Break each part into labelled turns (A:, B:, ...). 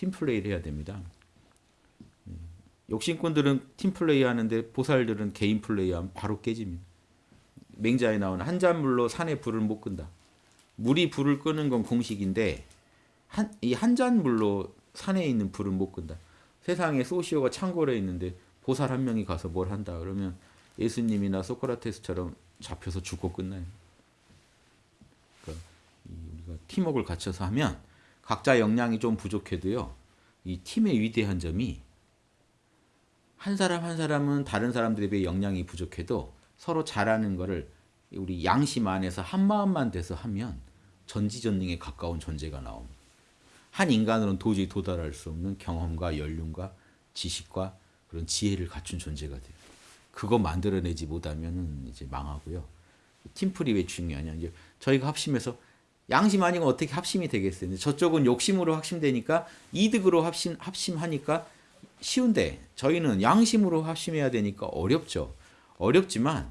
A: 팀플레이를 해야 됩니다. 예. 욕심꾼들은 팀플레이 하는데 보살들은 개인 플레이 하면 바로 깨집니다. 맹자에 나오는 한 잔물로 산에 불을 못 끈다. 물이 불을 끄는 건 공식인데 이한 잔물로 산에 있는 불은 못 끈다. 세상에 소시오가 창고에 있는데 보살 한 명이 가서 뭘 한다 그러면 예수님이나 소크라테스처럼 잡혀서 죽고 끝나요. 그러니까 우리가 팀워크를 갖춰서 하면 각자 역량이 좀 부족해도요. 이 팀의 위대한 점이 한 사람 한 사람은 다른 사람들에 비해 역량이 부족해도 서로 잘하는 거를 우리 양심 안에서 한 마음만 돼서 하면 전지전능에 가까운 존재가 나옵니다. 한 인간으로는 도저히 도달할 수 없는 경험과 연륜과 지식과 그런 지혜를 갖춘 존재가 돼요. 그거 만들어내지 못하면 이제 망하고요. 팀플이 왜 중요하냐? 이제 저희가 합심해서 양심 아니고 어떻게 합심이 되겠어요? 저쪽은 욕심으로 합심되니까 이득으로 합심 합심하니까 쉬운데 저희는 양심으로 합심해야 되니까 어렵죠. 어렵지만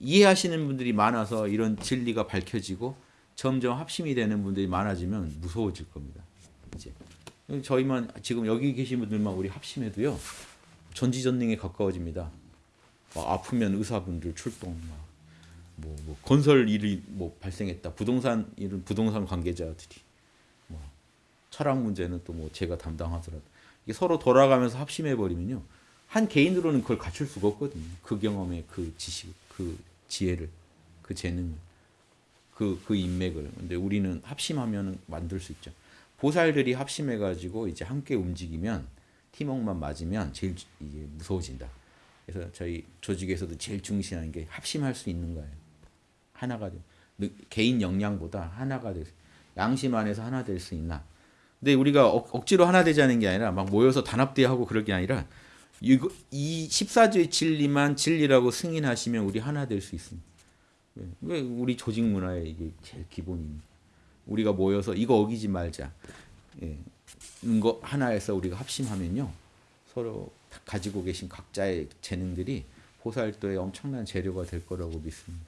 A: 이해하시는 분들이 많아서 이런 진리가 밝혀지고 점점 합심이 되는 분들이 많아지면 무서워질 겁니다. 이제 저희만 지금 여기 계신 분들만 우리 합심해도요 전지전능에 가까워집니다. 아프면 의사분들 출동, 뭐, 뭐 건설 일이 뭐 발생했다, 부동산 일은 부동산 관계자들이, 뭐 철학 문제는 또 뭐 제가 담당하더라도 이게 서로 돌아가면서 합심해 버리면요 한 개인으로는 그걸 갖출 수가 없거든요. 그 경험의 그 지식, 그 지혜를, 그 재능, 그, 그 인맥을. 근데 우리는 합심하면 만들 수 있죠. 보살들이 합심해가지고 이제 함께 움직이면 팀워크만 맞으면 제일 이게 무서워진다. 그래서 저희 조직에서도 제일 중시하는 게 합심할 수 있는 거예요. 하나가 돼. 개인 역량보다 하나가 될 수, 양심 안에서 하나 될 수 있나. 근데 우리가 억, 지로 하나 되자는 게 아니라 막 모여서 단합대하고 그럴 게 아니라 이거, 이 14조의 진리만 진리라고 승인하시면 우리 하나 될 수 있습니다. 왜 우리 조직 문화의 이게 제일 기본입니다. 우리가 모여서 이거 어기지 말자. 예. 거 하나에서 우리가 합심하면요. 서로 가지고 계신 각자의 재능들이 호사활도에 엄청난 재료가 될 거라고 믿습니다.